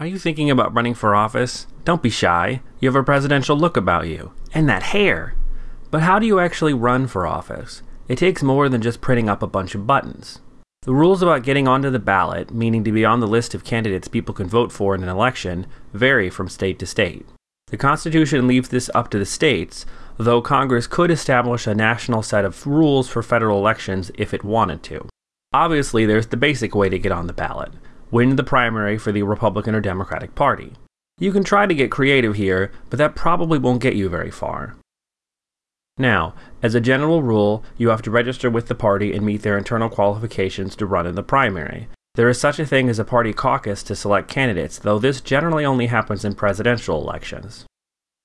Are you thinking about running for office? Don't be shy. You have a presidential look about you. And that hair. But how do you actually run for office? It takes more than just printing up a bunch of buttons. The rules about getting onto the ballot, meaning to be on the list of candidates people can vote for in an election, vary from state to state. The Constitution leaves this up to the states, though Congress could establish a national set of rules for federal elections if it wanted to. Obviously, there's the basic way to get on the ballot win the primary for the Republican or Democratic Party. You can try to get creative here, but that probably won't get you very far. Now, as a general rule, you have to register with the party and meet their internal qualifications to run in the primary. There is such a thing as a party caucus to select candidates, though this generally only happens in presidential elections.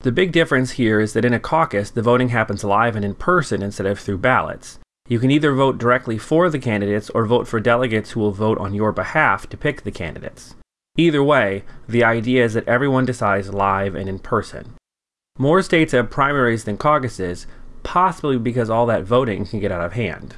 The big difference here is that in a caucus, the voting happens live and in person instead of through ballots. You can either vote directly for the candidates or vote for delegates who will vote on your behalf to pick the candidates. Either way, the idea is that everyone decides live and in person. More states have primaries than caucuses, possibly because all that voting can get out of hand.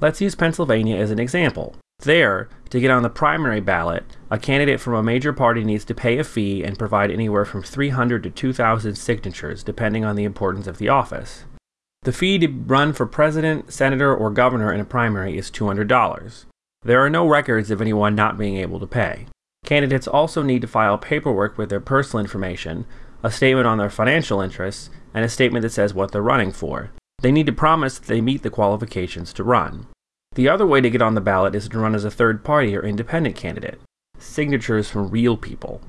Let's use Pennsylvania as an example. There, to get on the primary ballot, a candidate from a major party needs to pay a fee and provide anywhere from 300 to 2,000 signatures, depending on the importance of the office. The fee to run for president, senator, or governor in a primary is $200. There are no records of anyone not being able to pay. Candidates also need to file paperwork with their personal information, a statement on their financial interests, and a statement that says what they're running for. They need to promise that they meet the qualifications to run. The other way to get on the ballot is to run as a third party or independent candidate. Signatures from real people.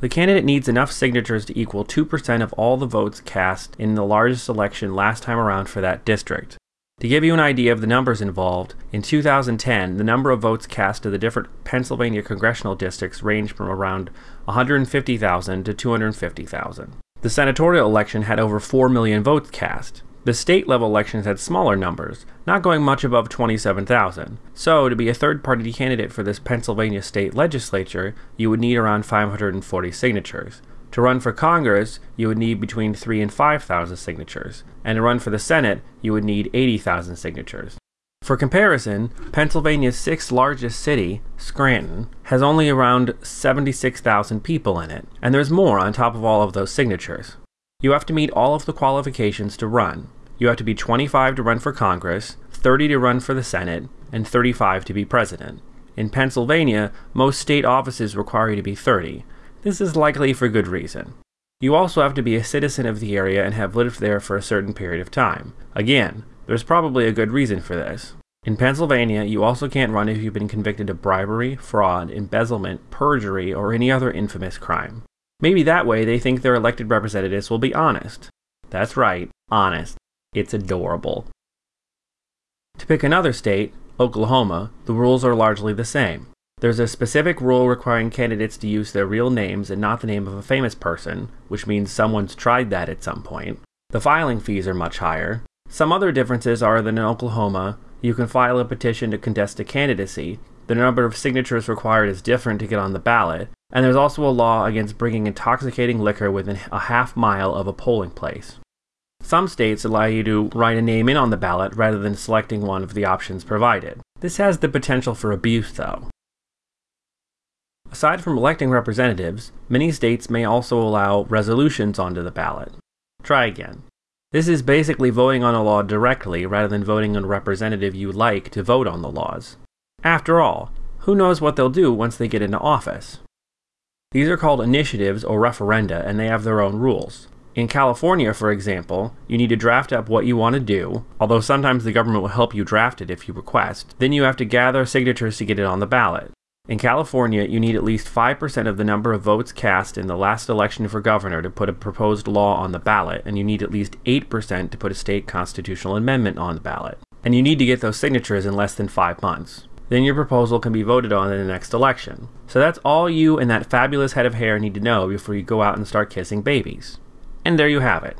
The candidate needs enough signatures to equal 2% of all the votes cast in the largest election last time around for that district. To give you an idea of the numbers involved, in 2010, the number of votes cast to the different Pennsylvania congressional districts ranged from around 150,000 to 250,000. The senatorial election had over 4 million votes cast. The state level elections had smaller numbers, not going much above 27,000. So, to be a third party candidate for this Pennsylvania state legislature, you would need around 540 signatures. To run for Congress, you would need between 3 and 5,000 signatures, and to run for the Senate, you would need 80,000 signatures. For comparison, Pennsylvania's sixth largest city, Scranton, has only around 76,000 people in it, and there's more on top of all of those signatures. You have to meet all of the qualifications to run, you have to be 25 to run for Congress, 30 to run for the Senate, and 35 to be president. In Pennsylvania, most state offices require you to be 30. This is likely for good reason. You also have to be a citizen of the area and have lived there for a certain period of time. Again, there's probably a good reason for this. In Pennsylvania, you also can't run if you've been convicted of bribery, fraud, embezzlement, perjury, or any other infamous crime. Maybe that way they think their elected representatives will be honest. That's right, honest. It's adorable. To pick another state, Oklahoma, the rules are largely the same. There's a specific rule requiring candidates to use their real names and not the name of a famous person, which means someone's tried that at some point. The filing fees are much higher. Some other differences are that in Oklahoma, you can file a petition to contest a candidacy, the number of signatures required is different to get on the ballot, and there's also a law against bringing intoxicating liquor within a half mile of a polling place. Some states allow you to write a name in on the ballot rather than selecting one of the options provided. This has the potential for abuse, though. Aside from electing representatives, many states may also allow resolutions onto the ballot. Try again. This is basically voting on a law directly rather than voting on a representative you like to vote on the laws. After all, who knows what they'll do once they get into office? These are called initiatives or referenda, and they have their own rules. In California, for example, you need to draft up what you want to do, although sometimes the government will help you draft it if you request. Then you have to gather signatures to get it on the ballot. In California, you need at least 5% of the number of votes cast in the last election for governor to put a proposed law on the ballot, and you need at least 8% to put a state constitutional amendment on the ballot. And you need to get those signatures in less than five months. Then your proposal can be voted on in the next election. So that's all you and that fabulous head of hair need to know before you go out and start kissing babies. And there you have it.